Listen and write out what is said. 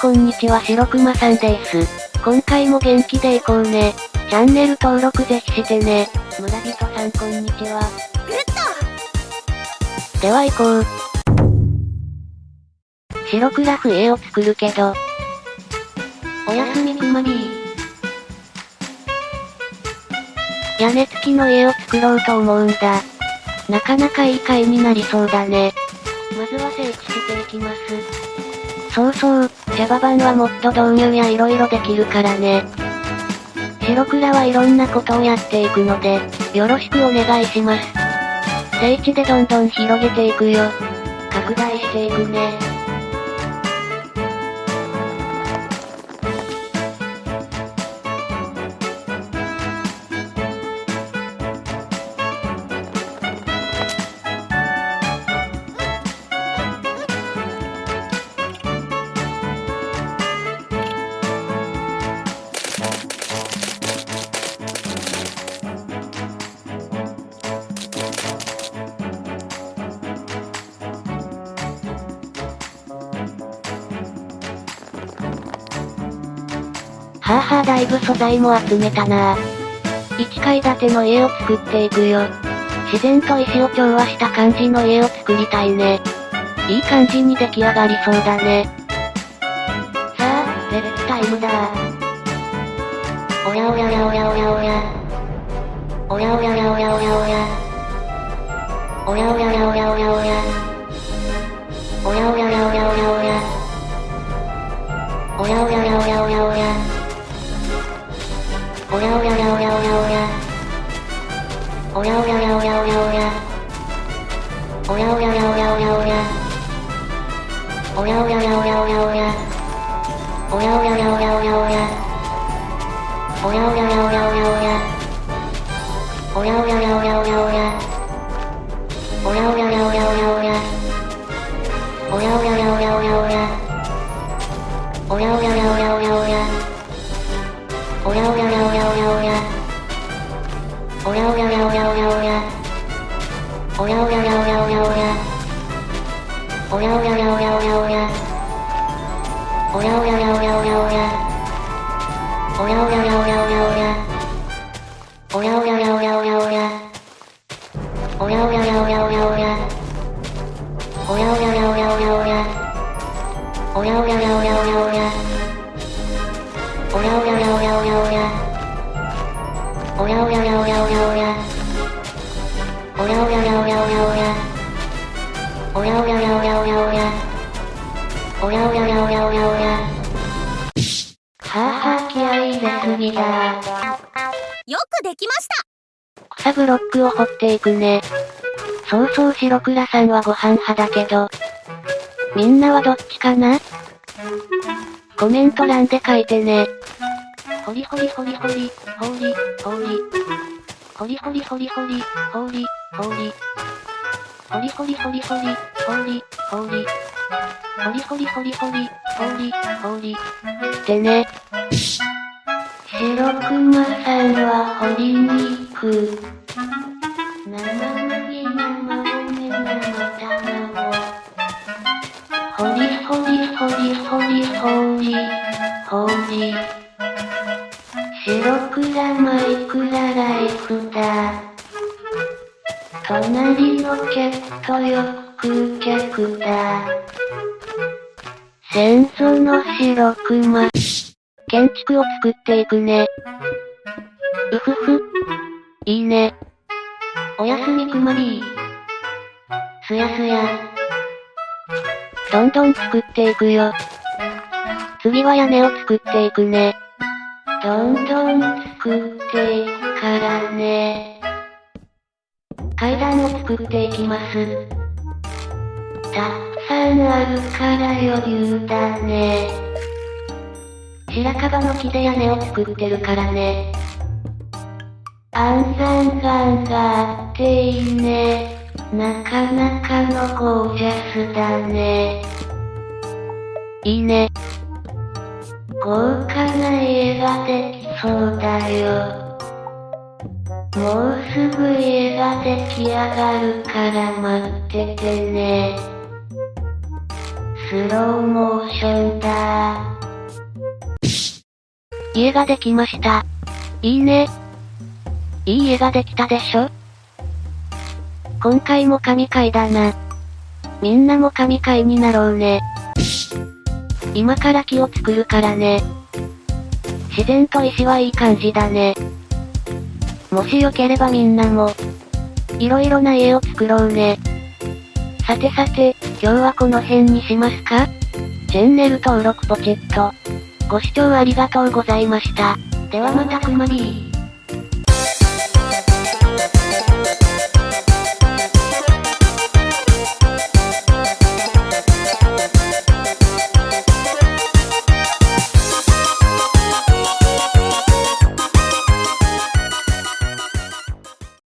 こんにちは白熊さんです。今回も元気でいこうね。チャンネル登録ぜひしてね。村人さんこんにちは。グッドでは行こう。白クラフ絵を作るけど。おやすみくまり。屋根付きの家を作ろうと思うんだ。なかなかいい回になりそうだね。まずは整地していきます。そうそう、ジャバ版はもっと導入や色々できるからね。白倉はいろんなことをやっていくので、よろしくお願いします。聖地でどんどん広げていくよ。拡大していくね。はぁはぁだいぶ素材も集めたなぁ。1階建ての家を作っていくよ。自然と石を調和した感じの家を作りたいね。いい感じに出来上がりそうだね。さあ、レッツタイムだおやおややおやおやおや。おやおややおやおやおや。おやおややおやおやおや。やおややおやおやおや。おやおややおやおやおや。おやおややおやおやおや。おやおややおやおやおや。おやおややおやおやおや。おやおややおやおやおや。おやおややおやおやおや。おやおややおやおやおや。おやおややおやおやおや。おやおややおやおやおや。おやおやおやおやおやおや。おやおやおやおやおやおや。おやおやおやおやおやおや。おやおややおやおやおや。おやおややおやおやおや。おやおややおやおやおや。おやおややおやおやおや。おやおややおやおやおや。おやおややおやおやおやおややおやおやおや。おやおややおやおやおや。はぁはぁ気合い入れすぎだよくできました草ブロックを掘っていくね。そうそう白倉さんはご飯派だけど。みんなはどっちかな？コメント欄で書いてね。ほりほりほりほり、ほり、ほり。ほりほりほりほり、ほり、ほり。ホリホリホリホリ、ホリ、ホリ。ホリホリホリホリ、ホリ、ホリ。ってね。白クマさんはホリに行く。生麦生米生卵。ホリ。ホリ。ホリ。ホリ。ホリ、ホリ。白クラマイクラライクだ。隣のケットよく客だ。戦争の白熊。建築を作っていくね。うふふ。いいね。おやすみくまりー。すやすや。どんどん作っていくよ。次は屋根を作っていくね。どんどん作っていくからね。階段を作っていきます。たくさんあるから余裕だね。白樺の木で屋根を作ってるからね。安山岩があっていいね。なかなかのゴージャスだね。いいね。豪華な家ができそうだよ。もうすぐ家が出来上がるから待っててね。スローモーションだ家ができました。いいね。いい家ができたでしょ今回も神回だな。みんなも神回になろうね。今から木を作るからね。自然と石はいい感じだね。もしよければみんなも、いろいろな家を作ろうね。さてさて、今日はこの辺にしますか？チャンネル登録ポチッと。ご視聴ありがとうございました。ではまたくまりー。